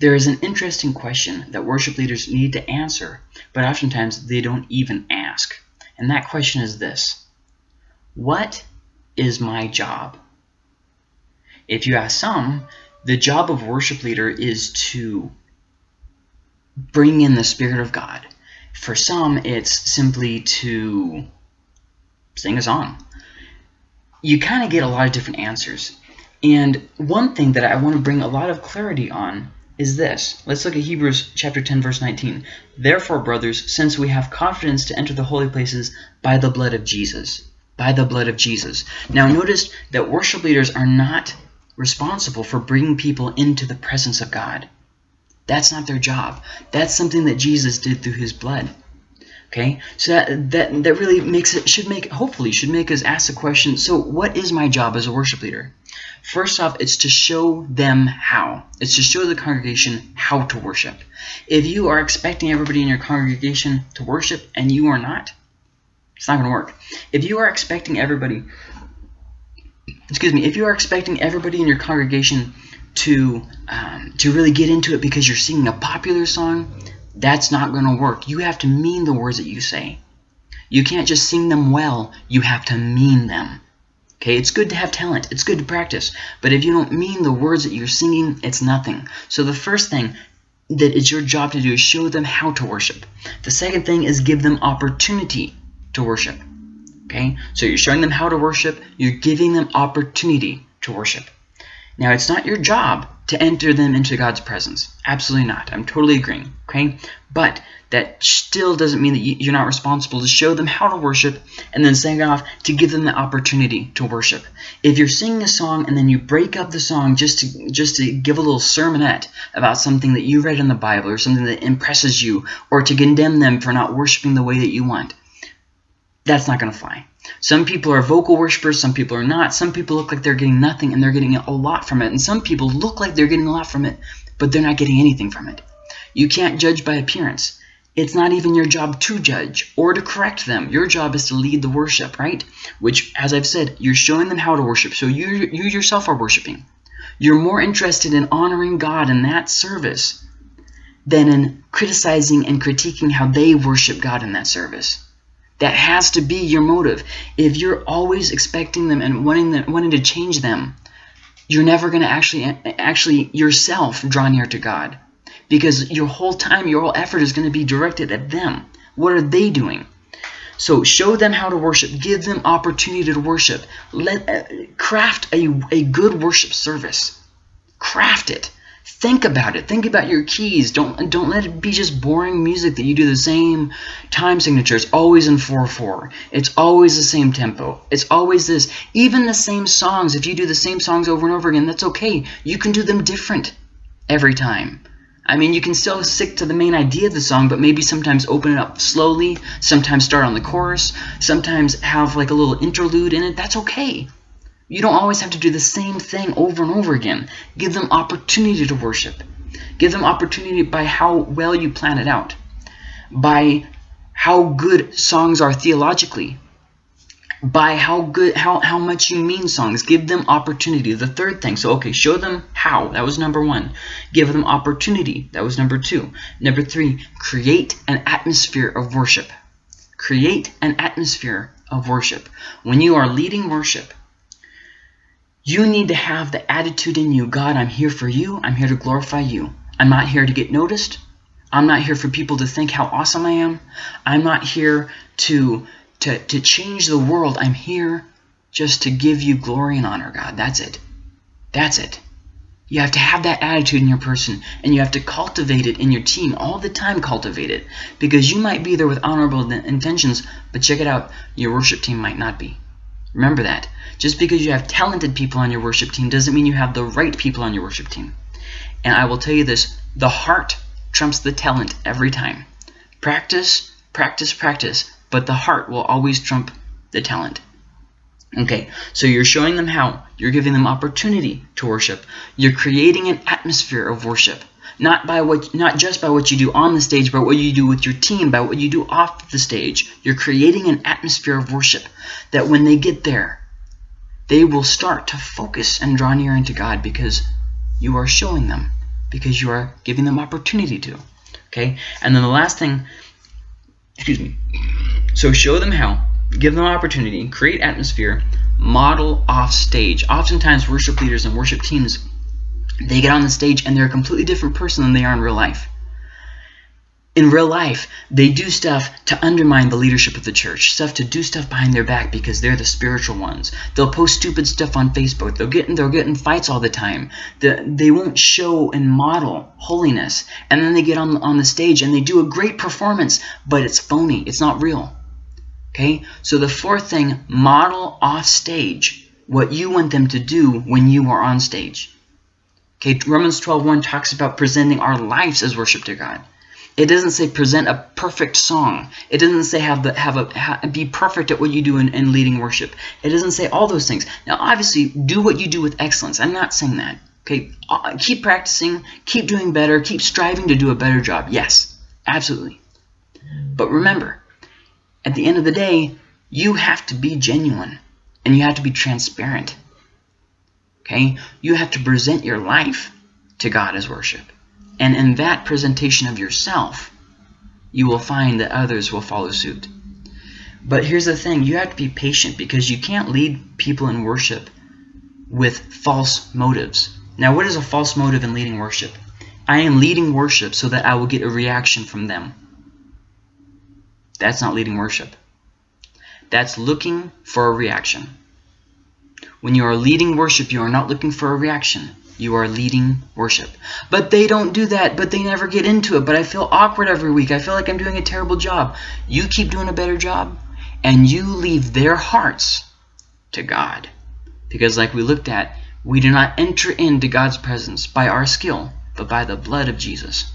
There is an interesting question that worship leaders need to answer, but oftentimes they don't even ask. And that question is this What is my job? If you ask some, the job of worship leader is to bring in the Spirit of God. For some, it's simply to sing a song. You kind of get a lot of different answers. And one thing that I want to bring a lot of clarity on is this. Let's look at Hebrews chapter 10 verse 19. Therefore, brothers, since we have confidence to enter the holy places by the blood of Jesus. By the blood of Jesus. Now notice that worship leaders are not responsible for bringing people into the presence of God. That's not their job. That's something that Jesus did through his blood. Okay, so that, that, that really makes it, should make, hopefully, should make us ask the question, so what is my job as a worship leader? First off, it's to show them how. It's to show the congregation how to worship. If you are expecting everybody in your congregation to worship and you are not, it's not going to work. If you are expecting everybody, excuse me, if you are expecting everybody in your congregation to um, to really get into it because you're singing a popular song, that's not going to work. You have to mean the words that you say. You can't just sing them well. You have to mean them. Okay, it's good to have talent. It's good to practice. But if you don't mean the words that you're singing, it's nothing. So the first thing that it's your job to do is show them how to worship. The second thing is give them opportunity to worship. Okay, so you're showing them how to worship. You're giving them opportunity to worship. Now, it's not your job to enter them into God's presence. Absolutely not. I'm totally agreeing. Okay? But that still doesn't mean that you're not responsible to show them how to worship and then second off to give them the opportunity to worship. If you're singing a song and then you break up the song just to just to give a little sermonette about something that you read in the Bible or something that impresses you or to condemn them for not worshiping the way that you want, that's not going to fly. Some people are vocal worshipers, some people are not. Some people look like they're getting nothing and they're getting a lot from it. And some people look like they're getting a lot from it, but they're not getting anything from it. You can't judge by appearance. It's not even your job to judge or to correct them. Your job is to lead the worship, right? Which, as I've said, you're showing them how to worship. So you, you yourself are worshiping. You're more interested in honoring God in that service than in criticizing and critiquing how they worship God in that service. That has to be your motive. If you're always expecting them and wanting them, wanting to change them, you're never going to actually actually yourself draw near to God. Because your whole time, your whole effort is going to be directed at them. What are they doing? So show them how to worship. Give them opportunity to worship. Let uh, craft a, a good worship service. Craft it. Think about it. Think about your keys. Don't don't let it be just boring music that you do the same time signature. It's always in 4-4. It's always the same tempo. It's always this. Even the same songs, if you do the same songs over and over again, that's okay. You can do them different every time. I mean, you can still stick to the main idea of the song, but maybe sometimes open it up slowly, sometimes start on the chorus, sometimes have like a little interlude in it. That's okay. You don't always have to do the same thing over and over again. Give them opportunity to worship. Give them opportunity by how well you plan it out, by how good songs are theologically, by how good how, how much you mean songs. Give them opportunity. The third thing. So okay, show them how. That was number one. Give them opportunity. That was number two. Number three, create an atmosphere of worship. Create an atmosphere of worship. When you are leading worship, you need to have the attitude in you, God, I'm here for you. I'm here to glorify you. I'm not here to get noticed. I'm not here for people to think how awesome I am. I'm not here to, to, to change the world. I'm here just to give you glory and honor, God. That's it. That's it. You have to have that attitude in your person, and you have to cultivate it in your team all the time. Cultivate it because you might be there with honorable intentions, but check it out, your worship team might not be. Remember that. Just because you have talented people on your worship team doesn't mean you have the right people on your worship team. And I will tell you this, the heart trumps the talent every time. Practice, practice, practice, but the heart will always trump the talent. Okay, so you're showing them how. You're giving them opportunity to worship. You're creating an atmosphere of worship. Not by what not just by what you do on the stage, but what you do with your team, by what you do off the stage. You're creating an atmosphere of worship that when they get there, they will start to focus and draw near unto God because you are showing them because you are giving them opportunity to. Okay? And then the last thing, excuse me. So show them how, give them opportunity, create atmosphere, model off stage. Oftentimes worship leaders and worship teams, they get on the stage and they're a completely different person than they are in real life in real life, they do stuff to undermine the leadership of the church, stuff to do stuff behind their back because they're the spiritual ones. They'll post stupid stuff on Facebook. They'll get in, they'll get in fights all the time. The, they won't show and model holiness. And then they get on, on the stage and they do a great performance, but it's phony. It's not real. Okay? So the fourth thing, model off stage what you want them to do when you are on stage. Okay, Romans 12.1 talks about presenting our lives as worship to God. It doesn't say present a perfect song. It doesn't say have the have a have, be perfect at what you do in, in leading worship. It doesn't say all those things. Now, obviously, do what you do with excellence. I'm not saying that. Okay, uh, keep practicing, keep doing better, keep striving to do a better job. Yes, absolutely. But remember, at the end of the day, you have to be genuine and you have to be transparent. Okay, you have to present your life to God as worship. And in that presentation of yourself, you will find that others will follow suit. But here's the thing, you have to be patient because you can't lead people in worship with false motives. Now, what is a false motive in leading worship? I am leading worship so that I will get a reaction from them. That's not leading worship. That's looking for a reaction. When you are leading worship, you are not looking for a reaction. You are leading worship. But they don't do that, but they never get into it. But I feel awkward every week. I feel like I'm doing a terrible job. You keep doing a better job, and you leave their hearts to God. Because like we looked at, we do not enter into God's presence by our skill, but by the blood of Jesus.